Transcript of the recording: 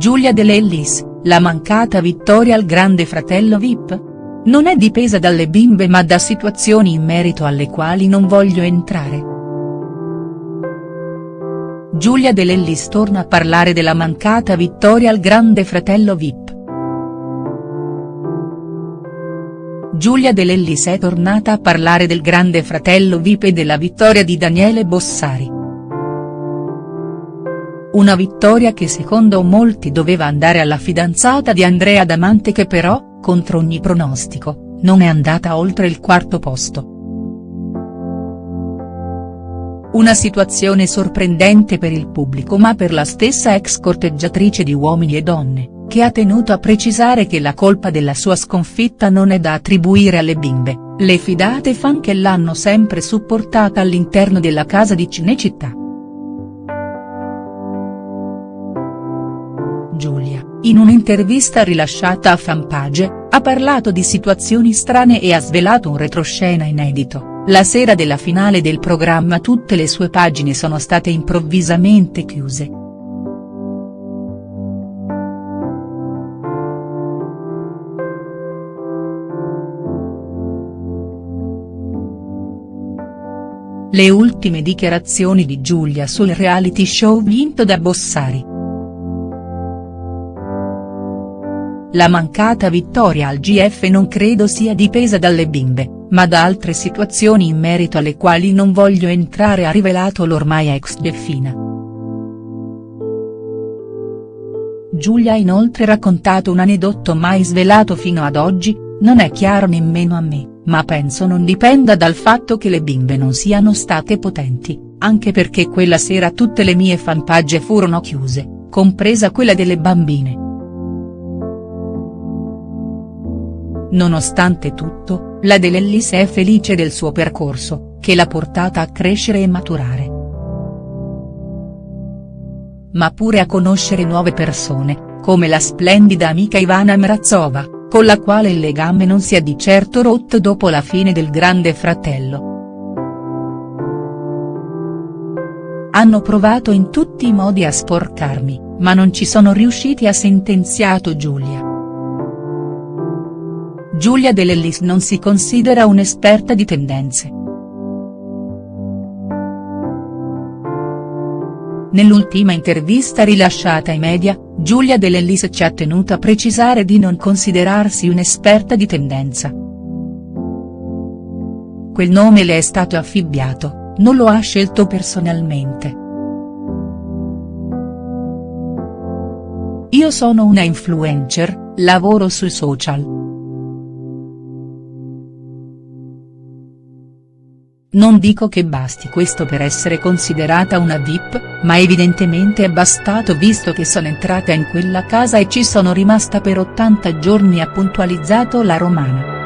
Giulia De Lellis, la mancata vittoria al grande fratello Vip? Non è dipesa dalle bimbe ma da situazioni in merito alle quali non voglio entrare. Giulia De Lellis torna a parlare della mancata vittoria al grande fratello Vip. Giulia De Lellis è tornata a parlare del grande fratello Vip e della vittoria di Daniele Bossari. Una vittoria che secondo molti doveva andare alla fidanzata di Andrea Damante che però, contro ogni pronostico, non è andata oltre il quarto posto. Una situazione sorprendente per il pubblico ma per la stessa ex corteggiatrice di Uomini e Donne, che ha tenuto a precisare che la colpa della sua sconfitta non è da attribuire alle bimbe, le fidate fan che l'hanno sempre supportata all'interno della casa di Cinecittà. Giulia, in un'intervista rilasciata a Fanpage, ha parlato di situazioni strane e ha svelato un retroscena inedito, la sera della finale del programma tutte le sue pagine sono state improvvisamente chiuse. Le ultime dichiarazioni di Giulia sul reality show vinto da Bossari. La mancata vittoria al GF non credo sia dipesa dalle bimbe, ma da altre situazioni in merito alle quali non voglio entrare ha rivelato l'ormai ex Delfina. Giulia ha inoltre raccontato un aneddoto mai svelato fino ad oggi, non è chiaro nemmeno a me, ma penso non dipenda dal fatto che le bimbe non siano state potenti, anche perché quella sera tutte le mie fanpage furono chiuse, compresa quella delle bambine. Nonostante tutto, la De Lellis è felice del suo percorso, che l'ha portata a crescere e maturare. Ma pure a conoscere nuove persone, come la splendida amica Ivana Mrazova, con la quale il legame non si è di certo rotto dopo la fine del Grande Fratello. Hanno provato in tutti i modi a sporcarmi, ma non ci sono riusciti ha sentenziato Giulia. Giulia De Lellis non si considera un'esperta di tendenze. Nell'ultima intervista rilasciata ai media, Giulia De Lellis ci ha tenuto a precisare di non considerarsi un'esperta di tendenza. Quel nome le è stato affibbiato, non lo ha scelto personalmente. Io sono una influencer, lavoro sui social. Non dico che basti questo per essere considerata una VIP, ma evidentemente è bastato visto che sono entrata in quella casa e ci sono rimasta per 80 giorni ha puntualizzato la romana.